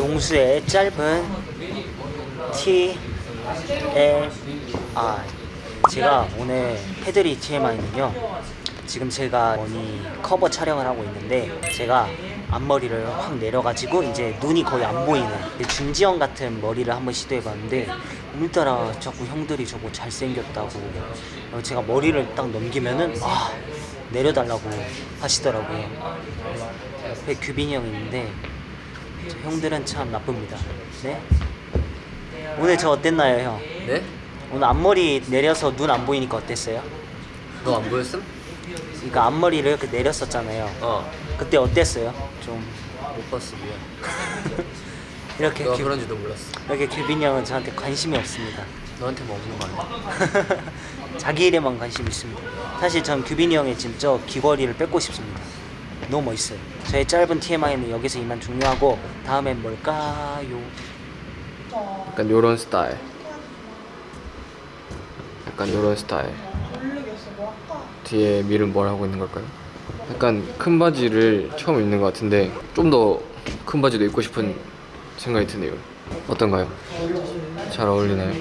용수의 짧은 T L I 제가 오늘 해드릴 TMI는요 지금 제가 머니 커버 촬영을 하고 있는데 제가 앞머리를 확 내려가지고 이제 눈이 거의 안 보이는 중지형 같은 머리를 한번 시도해봤는데 오늘따라 자꾸 형들이 저거 잘생겼다고. 어, 제가 머리를 딱 넘기면은 아 내려달라고 하시더라고요. 옆에 규빈이 형 있는데 저 형들은 참 나쁩니다 네? 오늘 저 어땠나요 형? 네? 오늘 앞머리 내려서 눈 안 보이니까 어땠어요? 너 안 보였음? 그러니까 앞머리를 이렇게 내렸었잖아요 어. 그때 어땠어요? 좀 못 봤어 미안. 이렇게 너가 규, 그런지도 몰랐어. 이렇게 규빈이 형은 저한테 관심이 없습니다 너한테만 없는 거 아니야? 자기 일에만 관심 있습니다 사실 전 규빈이 형의 저 귀걸이를 뺏고 싶습니다 너무 멋있어요 저의 짧은 TMI는 여기서 이만 종료하고 다음엔 뭘까요? 약간 요런 스타일. 약간 요런 스타일. 뒤에 밀은 뭘 하고 있는 걸까요? 약간 큰 바지를 처음 입는 것 같은데 좀 더 큰 바지도 입고 싶은 생각이 드네요. 어떤가요? 잘 어울리나요?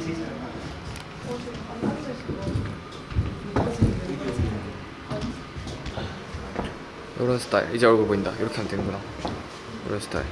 이런 스타일. 이제 얼굴 보인다. 이렇게 하면 되는구나. 이런 스타일